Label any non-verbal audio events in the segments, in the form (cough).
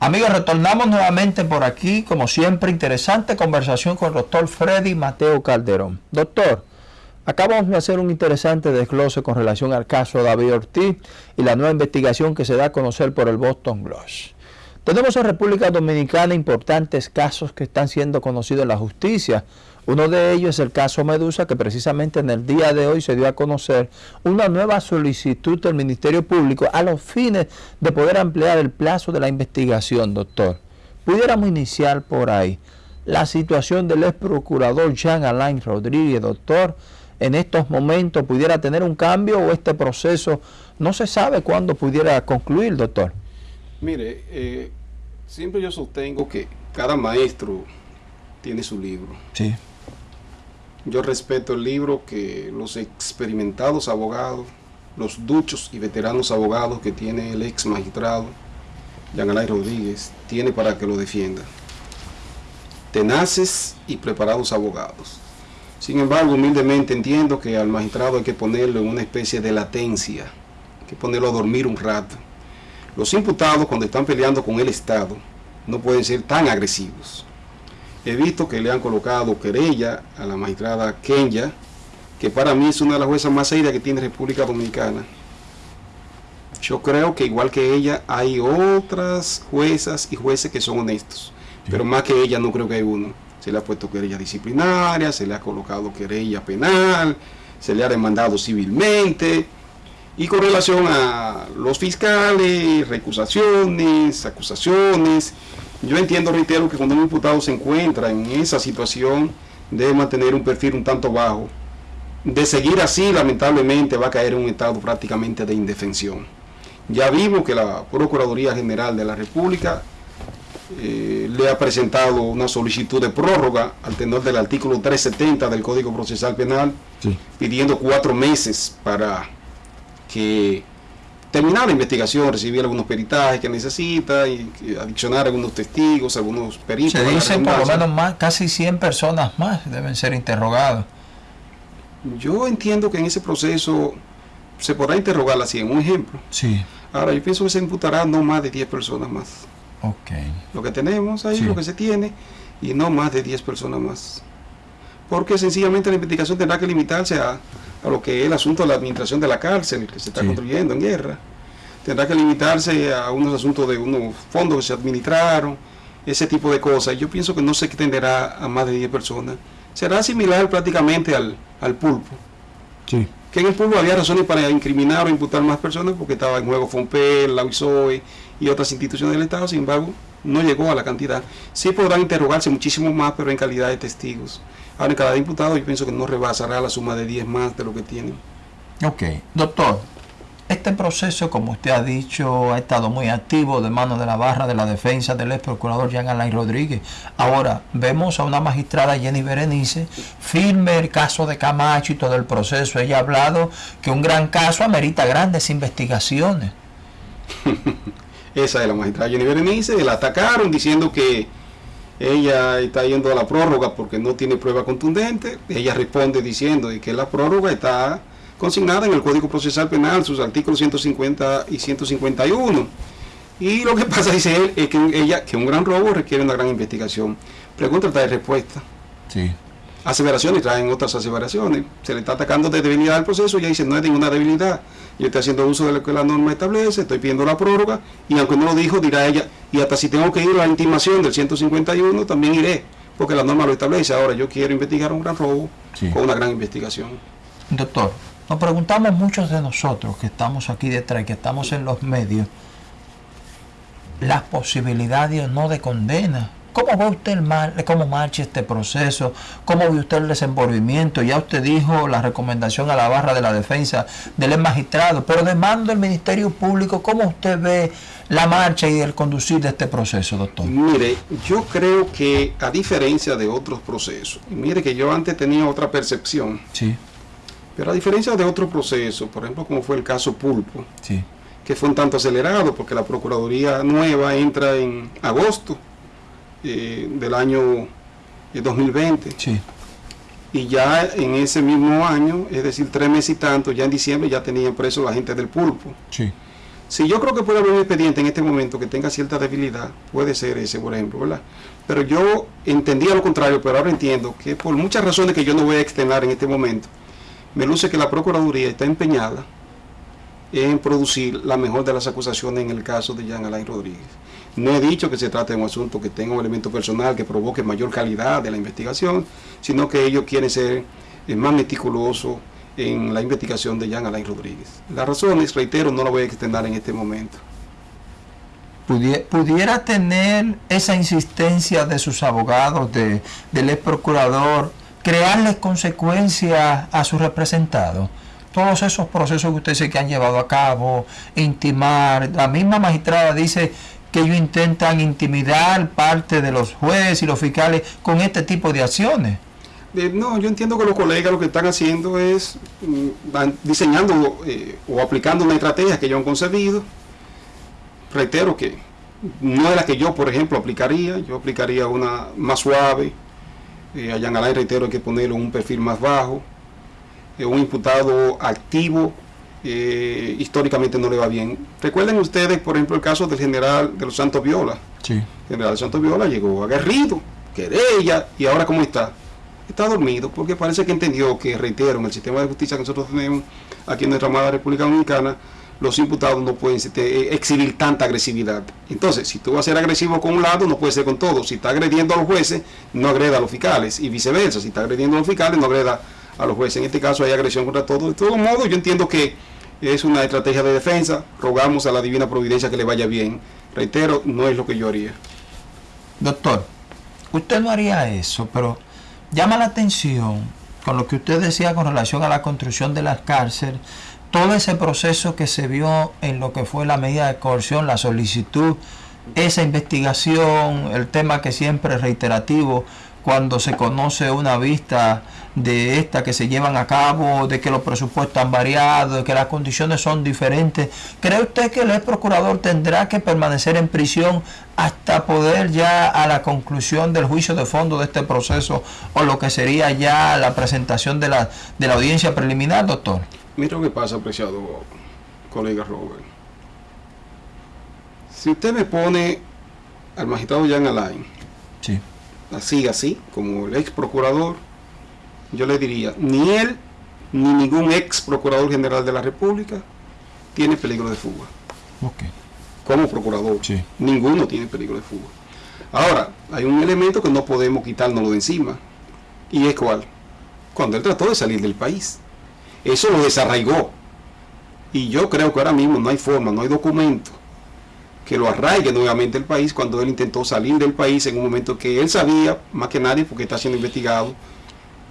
Amigos, retornamos nuevamente por aquí, como siempre, interesante conversación con el doctor Freddy Mateo Calderón. Doctor, acabamos de hacer un interesante desglose con relación al caso David Ortiz y la nueva investigación que se da a conocer por el Boston Globe. Tenemos en República Dominicana importantes casos que están siendo conocidos en la justicia. Uno de ellos es el caso Medusa, que precisamente en el día de hoy se dio a conocer una nueva solicitud del Ministerio Público a los fines de poder ampliar el plazo de la investigación, doctor. Pudiéramos iniciar por ahí. La situación del ex procurador Jean Alain Rodríguez, doctor, en estos momentos pudiera tener un cambio o este proceso no se sabe cuándo pudiera concluir, doctor. Mire, eh, siempre yo sostengo que cada maestro tiene su libro. Sí. Yo respeto el libro que los experimentados abogados, los duchos y veteranos abogados que tiene el ex magistrado, Jean Alain Rodríguez, tiene para que lo defienda. Tenaces y preparados abogados. Sin embargo, humildemente entiendo que al magistrado hay que ponerlo en una especie de latencia, hay que ponerlo a dormir un rato. Los imputados cuando están peleando con el Estado no pueden ser tan agresivos. He visto que le han colocado querella a la magistrada Kenya, que para mí es una de las juezas más serias que tiene República Dominicana. Yo creo que igual que ella hay otras juezas y jueces que son honestos, pero más que ella no creo que hay uno. Se le ha puesto querella disciplinaria, se le ha colocado querella penal, se le ha demandado civilmente. Y con relación a los fiscales, recusaciones, acusaciones, yo entiendo, reitero, que cuando un imputado se encuentra en esa situación, debe mantener un perfil un tanto bajo. De seguir así, lamentablemente, va a caer en un estado prácticamente de indefensión. Ya vimos que la Procuraduría General de la República eh, le ha presentado una solicitud de prórroga al tenor del artículo 370 del Código Procesal Penal, Sí. pidiendo cuatro meses para que terminar la investigación, recibir algunos peritajes que necesita y y adicionar algunos testigos, algunos peritos. Se dicen por lo menos más, casi 100 personas más deben ser interrogadas. Yo entiendo que en ese proceso se podrá interrogar así, en un ejemplo. Sí. Ahora, yo pienso que se imputará no más de 10 personas más. Ok. Lo que tenemos ahí, Sí. lo que se tiene, y no más de 10 personas más. Porque sencillamente la investigación tendrá que limitarse a, a lo que es el asunto de la administración de la cárcel que se está Sí. construyendo en guerra. Tendrá que limitarse a unos asuntos de unos fondos que se administraron, ese tipo de cosas. Yo pienso que no se extenderá a más de 10 personas. Será similar prácticamente al, al pulpo. Sí. Que en el pulpo había razones para incriminar o imputar más personas porque estaba en juego FOMPEL, la UISOE y otras instituciones del Estado, sin embargo, no llegó a la cantidad. Sí podrán interrogarse muchísimo más, pero en calidad de testigos. Ahora, cada imputado yo pienso que no rebasará la suma de 10 más de lo que tienen. Ok. Doctor, este proceso, como usted ha dicho, ha estado muy activo de mano de la barra de la defensa del ex procurador Jean Alain Rodríguez. Ahora, vemos a una magistrada Jenny Berenice, firme el caso de Camacho y todo el proceso. Ella ha hablado que un gran caso amerita grandes investigaciones. (laughs) Esa es la magistrada Jenny Berenice, la atacaron diciendo que ella está yendo a la prórroga porque no tiene prueba contundente. Ella responde diciendo que la prórroga está consignada en el Código Procesal Penal, sus artículos 150 y 151. Y lo que pasa, dice él, es que ella, que un gran robo requiere una gran investigación. Pregunta trae respuesta. Sí. Aseveraciones traen otras aseveraciones. Se le está atacando de debilidad al proceso, ella dice no es ninguna debilidad. Yo estoy haciendo uso de lo que la norma establece, estoy pidiendo la prórroga, y aunque no lo dijo, dirá ella, y hasta si tengo que ir a la intimación del 151, también iré, porque la norma lo establece. Ahora yo quiero investigar un gran robo Sí. con una gran investigación. Doctor, nos preguntamos muchos de nosotros que estamos aquí detrás, que estamos en los medios, las posibilidades o no de condena. ¿Cómo ve usted el mar, cómo marcha este proceso? ¿Cómo ve usted el desenvolvimiento? Ya usted dijo la recomendación a la barra de la defensa del ex magistrado, pero de mando del Ministerio Público, ¿cómo usted ve la marcha y el conducir de este proceso, doctor? Mire, yo creo que a diferencia de otros procesos, mire que yo antes tenía otra percepción, Sí, pero a diferencia de otros procesos, por ejemplo como fue el caso Pulpo, sí, que fue un tanto acelerado porque la Procuraduría nueva entra en agosto eh, del año eh, 2020 sí, y ya en ese mismo año, es decir, tres meses y tanto, ya en diciembre ya tenían presos la gente del pulpo. sí, Si yo creo que puede haber un expediente en este momento que tenga cierta debilidad, puede ser ese, por ejemplo, ¿verdad? Pero yo entendía lo contrario, pero ahora entiendo que por muchas razones que yo no voy a externar en este momento, me luce que la Procuraduría está empeñada en producir la mejor de las acusaciones en el caso de Jean Alain Rodríguez. No he dicho que se trate de un asunto que tenga un elemento personal que provoque mayor calidad de la investigación, sino que ellos quieren ser eh, más meticulosos en la investigación de Jean Alain Rodríguez. Las razones, reitero, no la voy a extender en este momento. ¿Pudiera tener esa insistencia de sus abogados, de, del ex procurador, crearles consecuencias a su representado? Todos esos procesos que usted dice que han llevado a cabo, intimar, la misma magistrada dice que ellos intentan intimidar parte de los jueces y los fiscales con este tipo de acciones. Eh, no, yo entiendo que los colegas lo que están haciendo es mm, diseñando eh, o aplicando una estrategia que ellos han concebido. Reitero que no es la que yo, por ejemplo, aplicaría. Yo aplicaría una más suave. Eh, a Yangalay, reitero, hay que ponerle un perfil más bajo. un imputado activo históricamente no le va bien. Recuerden ustedes, por ejemplo, el caso del general de los Santos Viola. Sí. El general de Santos Viola llegó aguerrido, querella, y ahora cómo está está dormido porque parece que entendió que, reitero, en el sistema de justicia que nosotros tenemos aquí en nuestra amada República Dominicana, los imputados no pueden eh, exhibir tanta agresividad. Entonces, si tú vas a ser agresivo con un lado, no puede ser con todo. Si está agrediendo a los jueces, no agreda a los fiscales y viceversa. Si está agrediendo a los fiscales, no agreda a los jueces. En este caso hay agresión contra todos. De todo modo, yo entiendo que es una estrategia de defensa. Rogamos a la divina providencia que le vaya bien. Reitero, no es lo que yo haría. Doctor, usted no haría eso, pero llama la atención con lo que usted decía con relación a la construcción de las cárceles, todo ese proceso que se vio en lo que fue la medida de coerción, la solicitud, esa investigación, el tema que siempre es reiterativo, cuando se conoce una vista de esta que se llevan a cabo, de que los presupuestos han variado, de que las condiciones son diferentes. ¿Cree usted que el ex procurador tendrá que permanecer en prisión hasta poder ya a la conclusión del juicio de fondo de este proceso o lo que sería ya la presentación de la, de la audiencia preliminar, doctor? Mira lo que pasa, apreciado colega Robert. Si usted me pone al magistrado Jan Alain, sí. Así, así, como el ex procurador, yo le diría, ni él ni ningún ex procurador general de la República tiene peligro de fuga. Como procurador, ninguno tiene peligro de fuga. Ahora, hay un elemento que no podemos quitárnoslo de encima. ¿Y es cuál? Cuando él trató de salir del país. Eso lo desarraigó. Y yo creo que ahora mismo no hay forma, no hay documento que lo arraigue nuevamente el país cuando él intentó salir del país en un momento que él sabía, más que nadie, porque está siendo investigado,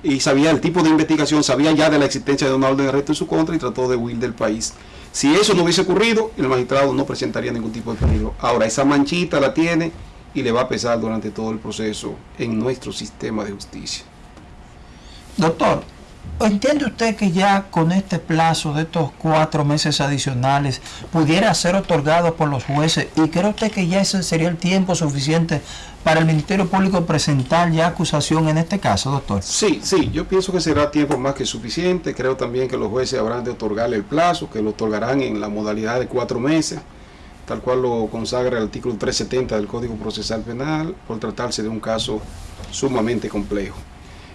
y sabía el tipo de investigación, sabía ya de la existencia de una orden de arresto en su contra y trató de huir del país. Si eso no hubiese ocurrido, el magistrado no presentaría ningún tipo de peligro. Ahora, esa manchita la tiene y le va a pesar durante todo el proceso en nuestro sistema de justicia. Doctor, ¿Entiende usted que ya con este plazo de estos cuatro meses adicionales pudiera ser otorgado por los jueces? ¿Y cree usted que ya ese sería el tiempo suficiente para el Ministerio Público presentar ya acusación en este caso, doctor? Sí, sí, yo pienso que será tiempo más que suficiente. Creo también que los jueces habrán de otorgarle el plazo, que lo otorgarán en la modalidad de cuatro meses, tal cual lo consagra el artículo 370 del Código Procesal Penal, por tratarse de un caso sumamente complejo.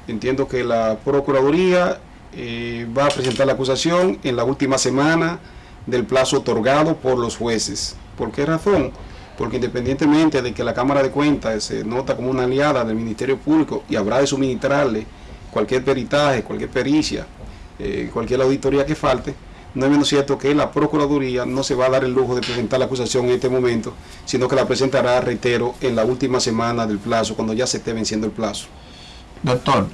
Entiendo que la Procuraduría eh, va a presentar la acusación en la última semana del plazo otorgado por los jueces. ¿Por qué razón? Porque independientemente de que la Cámara de Cuentas se nota como una aliada del Ministerio Público y habrá de suministrarle cualquier peritaje, cualquier pericia, eh, cualquier auditoría que falte, no es menos cierto que la Procuraduría no se va a dar el lujo de presentar la acusación en este momento, sino que la presentará, reitero, en la última semana del plazo, cuando ya se esté venciendo el plazo. Doctor,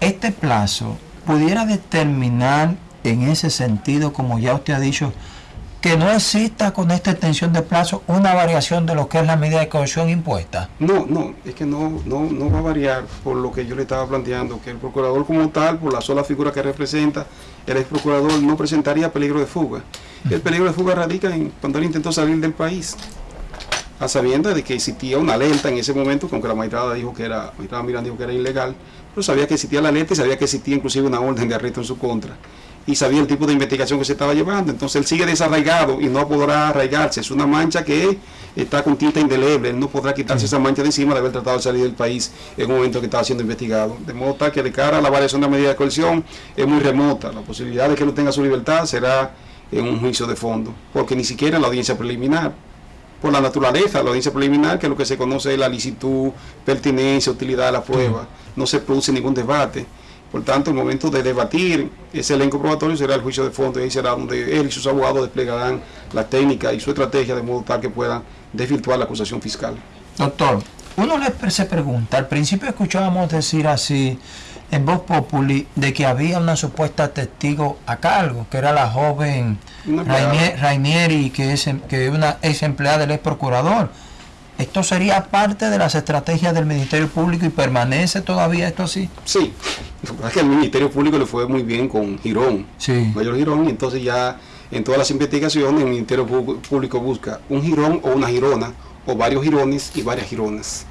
este plazo pudiera determinar en ese sentido, como ya usted ha dicho, que no exista con esta extensión de plazo una variación de lo que es la medida de coerción impuesta. No, no, es que no, no, no va a variar por lo que yo le estaba planteando, que el procurador como tal, por la sola figura que representa, el ex procurador no presentaría peligro de fuga. El peligro de fuga radica en cuando él intentó salir del país a sabiendas de que existía una alerta en ese momento, aunque la magistrada dijo que era, magistrada Miranda dijo que era ilegal, pero sabía que existía la alerta y sabía que existía inclusive una orden de arresto en su contra. y sabía el tipo de investigación que se estaba llevando. Entonces él sigue desarraigado y no podrá arraigarse. Es una mancha que está con tinta indeleble. Él no podrá quitarse esa mancha de encima de haber tratado de salir del país en un momento que estaba siendo investigado. De modo tal que de cara a la variación de la medida de coerción es muy remota. La posibilidad de que no tenga su libertad será en un juicio de fondo, porque ni siquiera en la audiencia preliminar por la naturaleza la audiencia preliminar, que es lo que se conoce es la licitud, pertinencia, utilidad de la prueba. No se produce ningún debate. Por tanto, el momento de debatir ese elenco probatorio será el juicio de fondo y ahí será donde él y sus abogados desplegarán la técnica y su estrategia de modo tal que puedan desvirtuar la acusación fiscal. Doctor, uno se pregunta, al principio escuchábamos decir así, en voz populi de que había una supuesta testigo a cargo, que era la joven Rainieri, que es em, que una ex empleada del ex procurador. ¿Esto sería parte de las estrategias del Ministerio Público y permanece todavía esto así? Sí, es que el Ministerio Público le fue muy bien con Girón, sí. Mayor Girón, y entonces ya en todas las investigaciones el Ministerio Público busca un Girón o una Girona, o varios Girones y varias Gironas.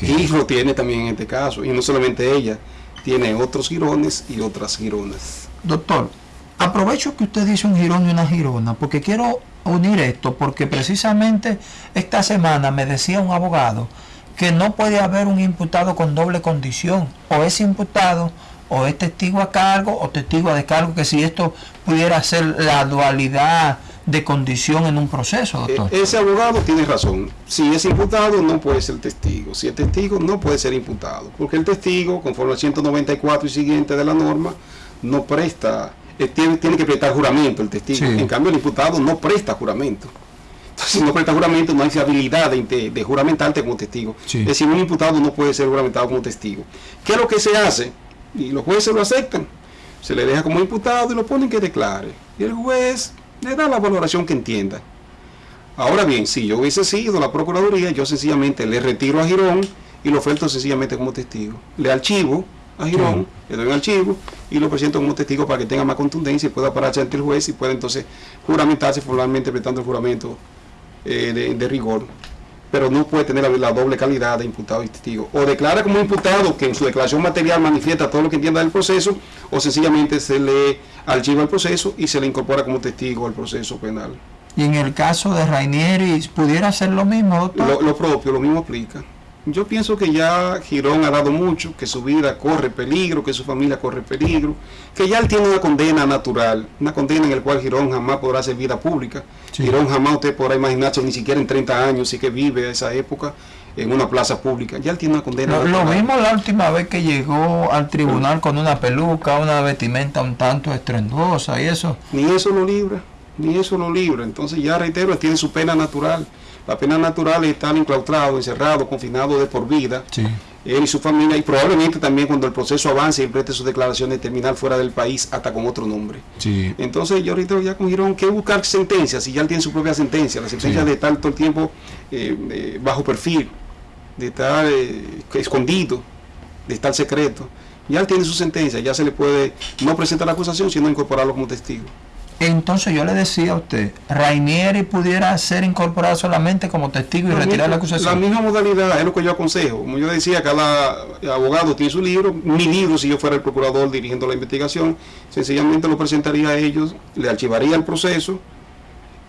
Y lo tiene también en este caso, y no solamente ella, tiene otros girones y otras gironas. Doctor, aprovecho que usted dice un girón y una girona, porque quiero unir esto, porque precisamente esta semana me decía un abogado que no puede haber un imputado con doble condición, o es imputado, o es testigo a cargo, o testigo a descargo, que si esto pudiera ser la dualidad de condición en un proceso, doctor. E-, ese abogado tiene razón. Si es imputado, no puede ser testigo. Si es testigo, no puede ser imputado. Porque el testigo, conforme al 194 y siguiente de la norma, no presta, eh, tiene, tiene, que prestar juramento el testigo. En cambio, el imputado no presta juramento. Entonces, si no presta juramento, no hay fiabilidad de, de, juramentarte como testigo. Es decir, un imputado no puede ser juramentado como testigo. ¿Qué es lo que se hace? Y los jueces lo aceptan. Se le deja como imputado y lo ponen que declare. Y el juez le da la valoración que entienda. Ahora bien, si yo hubiese sido la Procuraduría, yo sencillamente le retiro a Girón y lo oferto sencillamente como testigo. Le archivo a Girón, le doy un archivo y lo presento como testigo para que tenga más contundencia y pueda pararse ante el juez y pueda entonces juramentarse formalmente prestando el juramento eh, de rigor pero no puede tener la, doble calidad de imputado y testigo. O declara como imputado que en su declaración material manifiesta todo lo que entienda del proceso, o sencillamente se le archiva el proceso y se le incorpora como testigo al proceso penal. Y en el caso de Rainieri, ¿pudiera ser lo mismo, doctor? lo propio, lo mismo aplica. Yo pienso que ya Girón ha dado mucho, que su vida corre peligro, que su familia corre peligro, que ya él tiene una condena natural, una condena en la cual Girón jamás podrá hacer vida pública. Girón jamás usted podrá imaginarse, ni siquiera en 30 años, sí que vive esa época en una plaza pública. Ya él tiene una condena lo, natural. Lo mismo la última vez que llegó al tribunal con una peluca, una vestimenta un tanto estrendosa y eso. Ni eso lo libra, ni eso lo libra. Entonces ya reitero, tiene su pena natural. La pena natural es estar enclaustrado, encerrado, confinado de por vida. Él y su familia, y probablemente también cuando el proceso avance y preste sus declaraciones, terminar fuera del país hasta con otro nombre. Entonces, yo ahorita ya con Girón, ¿qué buscar sentencia? Si ya él tiene su propia sentencia, la sentencia de estar todo el tiempo eh, eh, bajo perfil, de estar eh, escondido, de estar secreto. Ya él tiene su sentencia, ya se le puede no presentar la acusación, sino incorporarlo como testigo. Entonces yo le decía a usted, Rainieri pudiera ser incorporado solamente como testigo y retirar la acusación. La misma modalidad es lo que yo aconsejo. Como yo decía, cada abogado tiene su libro. Mi libro, si yo fuera el procurador dirigiendo la investigación, sencillamente lo presentaría a ellos, le archivaría el proceso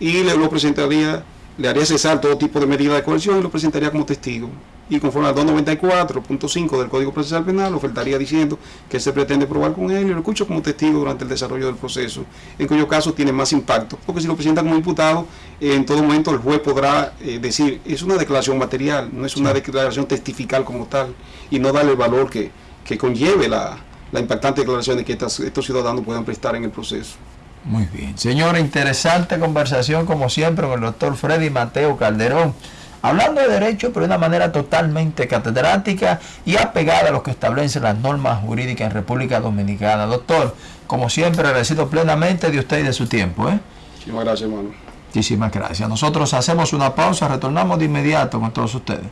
y le lo presentaría, le haría cesar todo tipo de medida de coerción y lo presentaría como testigo y conforme al 294.5 del Código Procesal Penal ofertaría diciendo que se pretende probar con él y lo escucho como testigo durante el desarrollo del proceso, en cuyo caso tiene más impacto, porque si lo presenta como imputado, en todo momento el juez podrá eh, decir, es una declaración material, no es una declaración testifical como tal, y no darle el valor que, que conlleve la, la impactante declaración de que estos ciudadanos puedan prestar en el proceso. Muy bien. Señora, interesante conversación como siempre con el doctor Freddy Mateo Calderón hablando de derecho, pero de una manera totalmente catedrática y apegada a lo que establecen las normas jurídicas en República Dominicana. Doctor, como siempre, agradecido plenamente de usted y de su tiempo. ¿eh? Muchísimas gracias, hermano. Muchísimas gracias. Nosotros hacemos una pausa, retornamos de inmediato con todos ustedes.